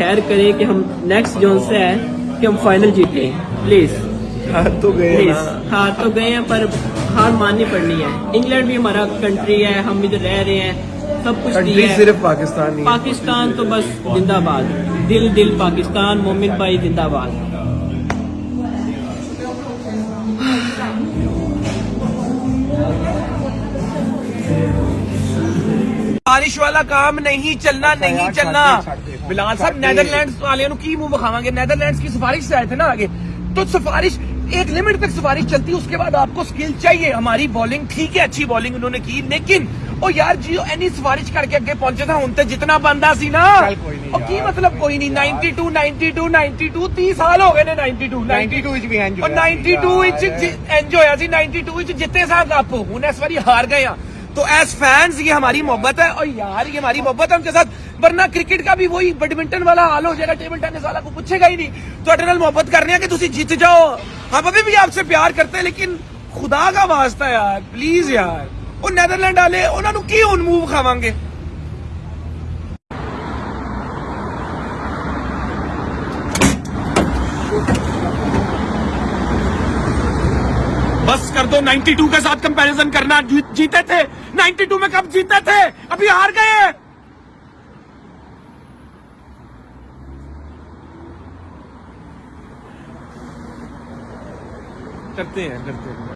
खैर करें कि हम नेक्स्ट जोन से है कि हम फाइनल जीते प्लीज़ हार तो गए प्लीज़ हार तो गए हैं पर हार माननी पड़नी है। इंग्लैंड भी हमारा कंट्री है हम इधर रह रहे हैं सब कुछ कंट्री है। सिर्फ़ पाकिस्तान पाकिस्तान तो बस जिंदाबाद। दिल दिल पाकिस्तान मोमिन भाई जिंदाबाद। ਬਾਰਿਸ਼ ਵਾਲਾ ਕੰਮ ਨਹੀਂ ਚੱਲਣਾ ਨਹੀਂ ਚੱਲਣਾ बिलाल साहब नेदरलैंड्स वाले की मुंह बखावांगे नेदरलैंड्स की सिफारिश से आए थे ना आगे तो सिफारिश एक लिमिट तक सिफारिश चलती है उसके बाद आपको स्किल चाहिए हमारी बॉलिंग ठीक है अच्छी बॉलिंग उन्होंने की लेकिन ਉਹ ਯਾਰ ਜੀ ਐਨੀ ਸਿਫਾਰਿਸ਼ ਕਰਕੇ ਅੱਗੇ ਪਹੁੰਚੇ ਤਾਂ ਹੁਣ ਤੇ ਜਿਤਨਾ ਬੰਦਾ ਸੀ ਨਾ ਉਹ ਕੀ ਮਤਲਬ ਕੋਈ ਨਹੀਂ 92 92 92 30 ਸਾਲ ਹੋ ਗਏ ਨੇ 92 92 ਵਿੱਚ ਵੀ ਇੰਜ ਉਹ 92 ਵਿੱਚ ਇੰਜ ਹੋਇਆ ਸੀ 92 ਵਿੱਚ ਜਿੱਤੇ ਸਾਹ ਕੱਪ ਹੁਣ ਇਸ ਵਾਰੀ ਹਾਰ गए हैं तो एज फैंस ये हमारी मोहब्बत है और यार ये हमारी मोहब्बत है उनके साथ वरना क्रिकेट का भी वही बैडमिंटन वाला हाल हो जाएगा टेबल टेनिस वाला को पूछेगा ही नहीं तो अटनल मोहब्बत करने की तुम जीत जाओ हम अभी भी आपसे प्यार करते हैं लेकिन खुदा का वास्ता यार प्लीज यार ਉਹ ਨੈਦਰਲੈਂਡ ਵਾਲੇ ਉਹਨਾਂ ਨੂੰ ਕੀ ਹੁਣ ਮੂਵ ਖਾਵਾਂਗੇ कर दो। 92 के साथ कंपैरिजन करना जीते थे। 92 में कब जीते थे? अभी हार गए करते हैं करते हैं।